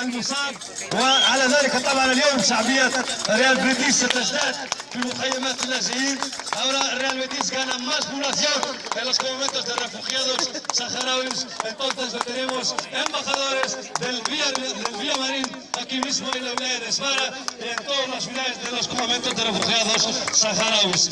المصاب وعلى ذلك طبعا اليوم شعبية ريال بيتيس ستزداد في مخيمات اللاجئين. Ahora Real Betis gana más población en los conventos de refugiados saharauis. Entonces tenemos embajadores del Villa, del Villa Marín aquí mismo en la Vilaya de Esfara y en todas las ciudades de los conventos de refugiados saharauis.